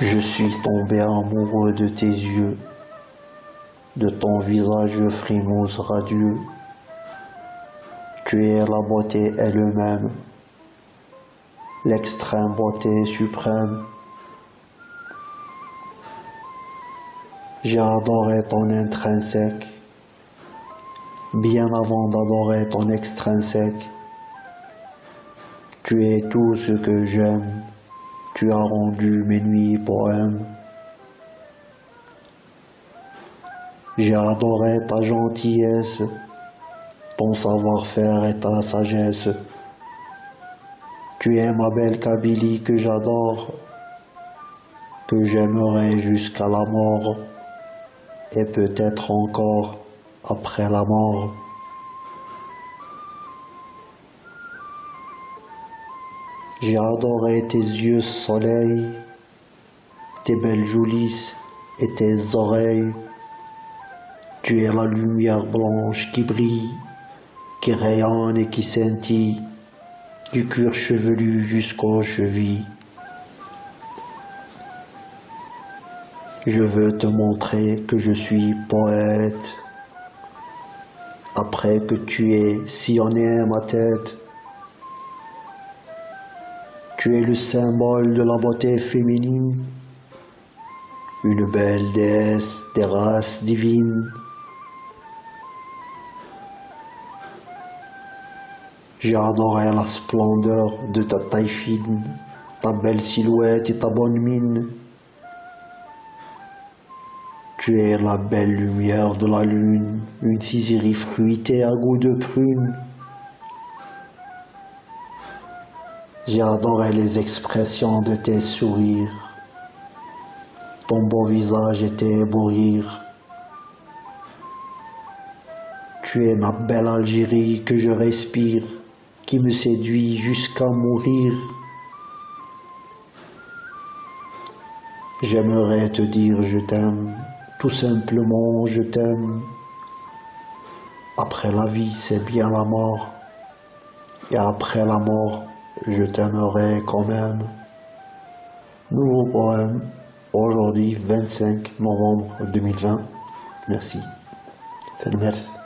Je suis tombé amoureux de tes yeux, de ton visage frimose radieux. Tu es la beauté elle-même, l'extrême beauté suprême. J'ai adoré ton intrinsèque, bien avant d'adorer ton extrinsèque. Tu es tout ce que j'aime, tu as rendu mes nuits poèmes. J'ai adoré ta gentillesse, ton savoir-faire et ta sagesse. Tu es ma belle Kabylie que j'adore, que j'aimerai jusqu'à la mort et peut-être encore après la mort. J'ai adoré tes yeux soleil, tes belles joulisses et tes oreilles. Tu es la lumière blanche qui brille, qui rayonne et qui scintille, du cuir chevelu jusqu'aux chevilles. Je veux te montrer que je suis poète. Après que tu aies sillonné ma tête, tu es le symbole de la beauté féminine, une belle déesse des races divines. J'ai adoré la splendeur de ta taille fine, ta belle silhouette et ta bonne mine. Tu es la belle lumière de la lune, une ciserie fruitée à goût de prune. Adoré les expressions de tes sourires. Ton beau visage était beau rire. Tu es ma belle Algérie que je respire, qui me séduit jusqu'à mourir. J'aimerais te dire je t'aime, tout simplement, je t'aime. Après la vie, c'est bien la mort. Et après la mort, je t'aimerai quand même. Nouveau poème, aujourd'hui 25 novembre 2020. Merci. Merci.